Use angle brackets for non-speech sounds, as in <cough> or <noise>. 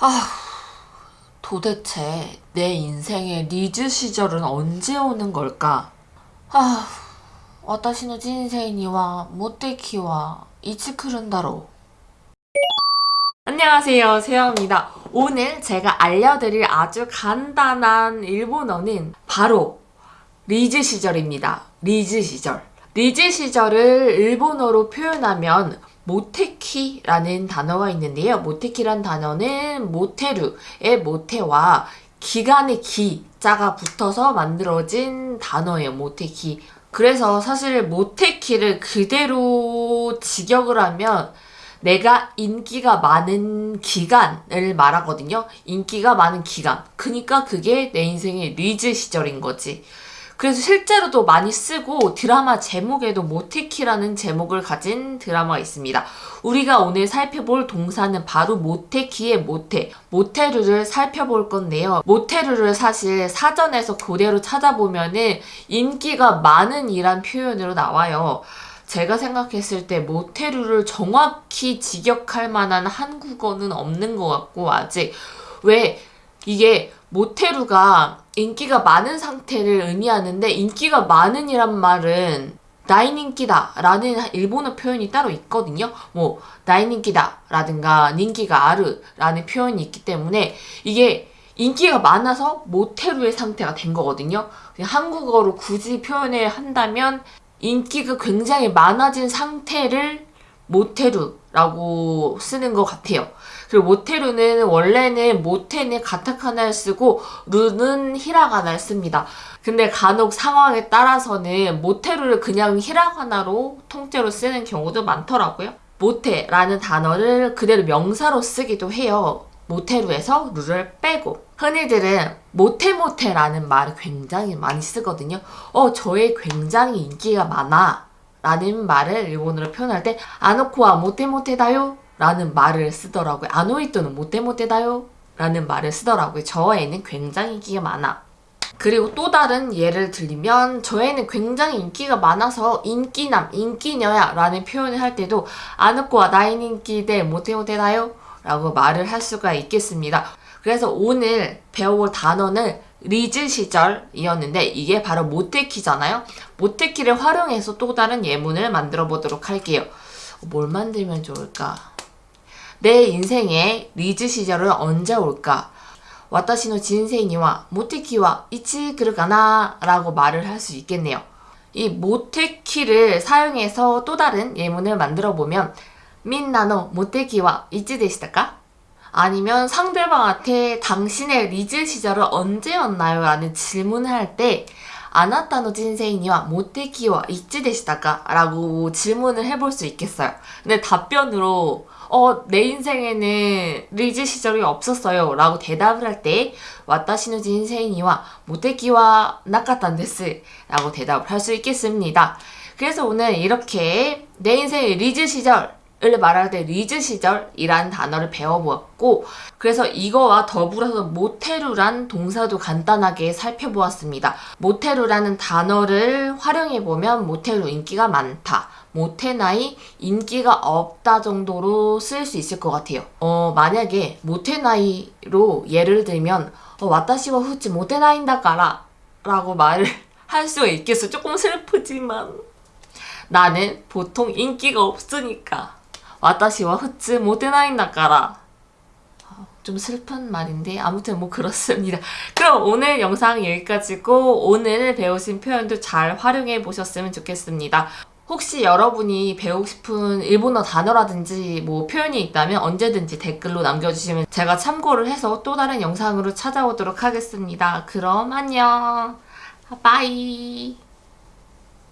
아, 도대체 내 인생의 리즈 시절은 언제 오는 걸까? 아, 私の人生にはモテ期はいつ来るんだろう 안녕하세요 세영입니다 오늘 제가 알려드릴 아주 간단한 일본어는 바로 리즈 시절입니다 리즈 시절 리즈 시절을 일본어로 표현하면 모테키라는 단어가 있는데요. モテ期란 단어는 모테루의 모테와 기간의 기자가 붙어서 만들어진 단어예요. 모테키. 그래서 사실 모테키를 그대로 직역을 하면 내가 인기가 많은 기간을 말하거든요. 인기가 많은 기간. 그니까 그게 내 인생의 리즈 시절인 거지. 그래서 실제로도 많이 쓰고 드라마 제목에도 모테키라는 제목을 가진 드라마가 있습니다. 우리가 오늘 살펴볼 동사는 바로 모테키의 모테, 모테루를 살펴볼 건데요. 모테루를 사실 사전에서 그대로 찾아보면은 인기가 많은 이란 표현으로 나와요. 제가 생각했을 때 모테루를 정확히 직역할 만한 한국어는 없는 것 같고 아직 왜 이게 모테루가 인기가 많은 상태를 의미하는데 인기가 많은이란 말은 나인 인기다 라는 일본어 표현이 따로 있거든요. 뭐 나인 인기다 라든가 닌기가 아르 라는 표현이 있기 때문에 이게 인기가 많아서 모테루의 상태가 된 거거든요. 한국어로 굳이 표현을 한다면 인기가 굉장히 많아진 상태를 모테루 라고 쓰는 것 같아요. 그리고 모테루는 원래는 모테는 가타카나를 쓰고 루는 히라가나를 씁니다. 근데 간혹 상황에 따라서는 모테루를 그냥 히라가나로 통째로 쓰는 경우도 많더라고요. 모테라는 단어를 그대로 명사로 쓰기도 해요. 모테루에서 루를 빼고 흔히들은 모테모테라는 말을 굉장히 많이 쓰거든요. 어, 저의 굉장히 인기가 많아 라는 말을 일본어로 표현할 때 아노코와 모테모테다요 라는 말을 쓰더라고요. 아노이토는 모테모테다요 라는 말을 쓰더라고요. 저 애는 굉장히 인기가 많아. 그리고 또 다른 예를 들면 저 애는 굉장히 인기가 많아서 인기남, 인기녀야 라는 표현을 할 때도 あの子はみんなに人気でモテモテだよ 라고 말을 할 수가 있겠습니다. 그래서 오늘 배워볼 단어는 리즈 시절이었는데 이게 바로 モテ期잖아요. モテ期를 활용해서 또 다른 예문을 만들어 보도록 할게요. 어, 뭘 만들면 좋을까? 내 인생의 리즈 시절은 언제 올까? 私の人生にはモテ期はいつ来るかな 라고 말을 할 수 있겠네요. 이 モテ期를 사용해서 또 다른 예문을 만들어 보면 みんなのモテ期はいつでしたか? 아니면 상대방한테 당신의 리즈 시절은 언제였나요? 라는 질문을 할 때 あなたの人生にはモテ期はいつでしたか? 라고 질문을 해볼 수 있겠어요. 근데 답변으로 어, 내 인생에는 리즈 시절이 없었어요. 라고 대답을 할 때, 私の人生にはモテ期はなかったんです. 라고 대답을 할 수 있겠습니다. 그래서 오늘 이렇게 내 인생의 리즈 시절 을 말할 때 리즈 시절이란 단어를 배워보았고 그래서 이거와 더불어서 モテる란 동사도 간단하게 살펴보았습니다. モテる라는 단어를 활용해보면 モテる 인기가 많다. モテない 인기가 없다 정도로 쓸 수 있을 것 같아요. 어 만약에 모테나이로 예를 들면 어, 와타시와 후치 모테나인다까라 라고 말을 <laughs> 할 수가 있겠어. 조금 슬프지만 나는 보통 인기가 없으니까 와다시와 후츠 모데나인 나까라 아, 좀 슬픈 말인데 아무튼 뭐 그렇습니다. <laughs> 그럼 오늘 영상 여기까지고 오늘 배우신 표현도 잘 활용해 보셨으면 좋겠습니다. 혹시 여러분이 배우고 싶은 일본어 단어라든지 뭐 표현이 있다면 언제든지 댓글로 남겨주시면 제가 참고를 해서 또 다른 영상으로 찾아오도록 하겠습니다. 그럼 안녕! 바이!